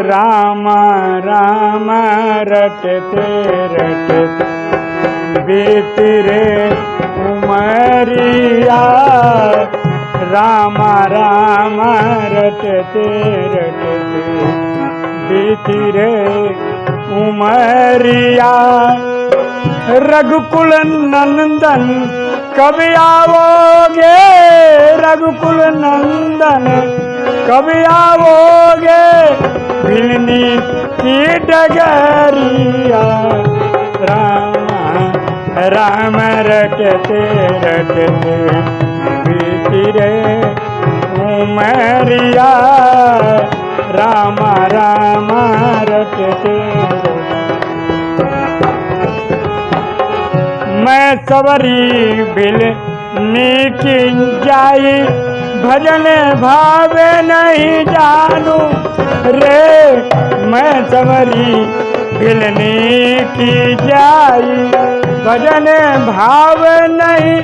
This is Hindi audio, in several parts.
राम राम रटते रटते बीत उमरिया। राम राम रटते रटते बीत उमरिया। रघुकुल नंदन, कब आओगे? रघुकुल नंदन, कब आओगे? भिलनी की डगरिया। राम राम रटते रटते बीतिरे उमरिया। राम राम रटते मैं सवरी बिल नीकी जाई, भजन भावे नहीं जानू। रे, मैं सवरी बिल की जाई। भजन भाव नहीं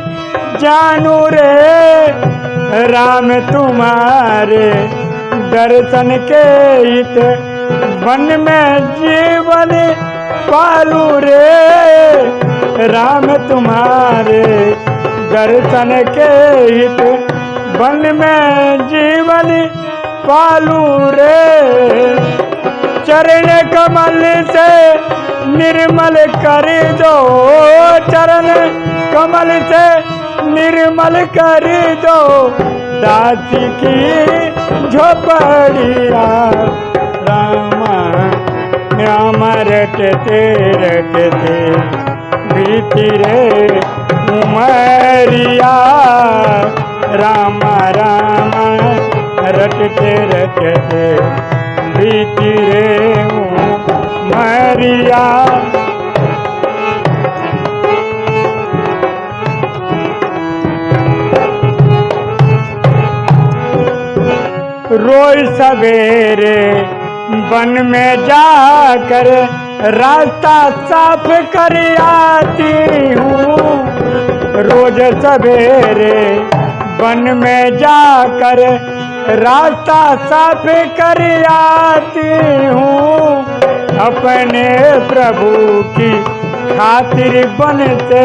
जानू रे, राम तुम्हारे दर्शन के हित वन में जीवन पालू रे। राम तुम्हारे दर्शन के हित वन में जीवन पालू रे। चरण कमल से निर्मल कर दो। चरण कमल से निर्मल कर दो। दासी की झोपड़िया, रामा, राम रटते रटते। भीतरे उमरिया, राम राम रटते रटते। भीतरे उमरिया रोज सवेरे वन में जाकर रास्ता साफ़ कर आती हूँ। रोज सवेरे वन में जाकर रास्ता साफ़ कर आती हूँ। अपने प्रभु की खातिर बन से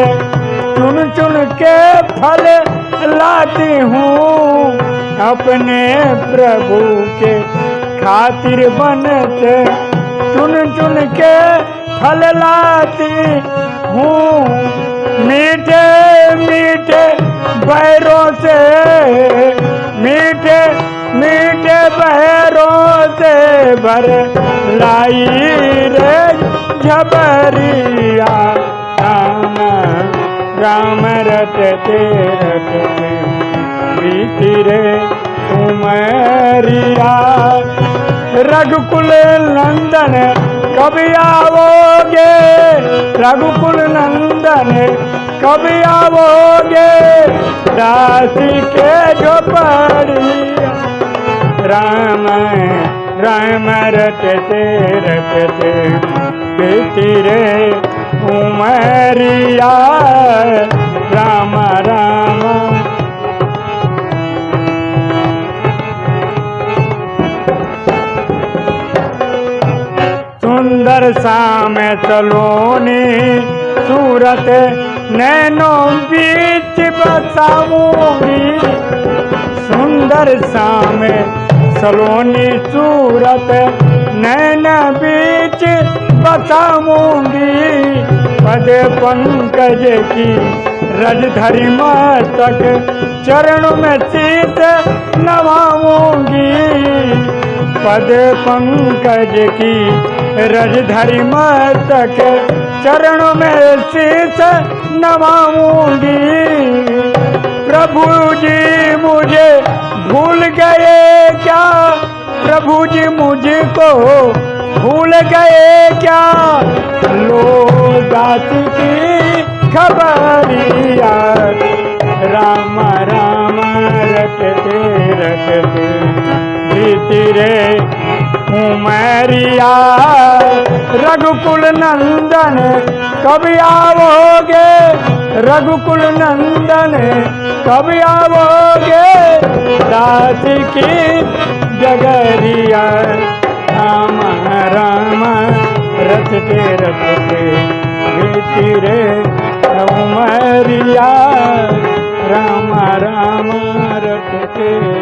चुन चुन के फल लाती हूँ। अपने प्रभु के खातिर बन से चुन चुन के फल लाती हूँ। मीठे मीठे बैरों से, मीठे मीठे बहरों से भर लाई रे झबरिया। राम राम रटते रटते बीती रे उमरिया रघुकुल नंदन कभी आओगे? रघुकुल नंदन कब आओगे? दासी के झोपड़िया। राम राम रटते रटते बीती उमरिया। राम राम। सुंदर शाम सलोनी, सूरत नैनो बीच बसाऊँगी सुंदर शाम सलोनी सूरत नैन बीच बसाऊँगी पद पंकज की रजधरी मस्तक, चरण में शीत नवाऊँगी पद पंकज की रजधरी मस्तक चरणों में शीस नवाऊँगी। प्रभु जी मुझे भूल गए क्या? प्रभु जी मुझको भूल गए क्या? लो दास की खबरिया। राम राम, रखते रखते। रे उमरिया रघुकुल नंदन कब आओगे? रघुकुल नंदन कब आओगे? दास की जगरिया, राम रटते रटते बीती रे उमरिया राम राम रटते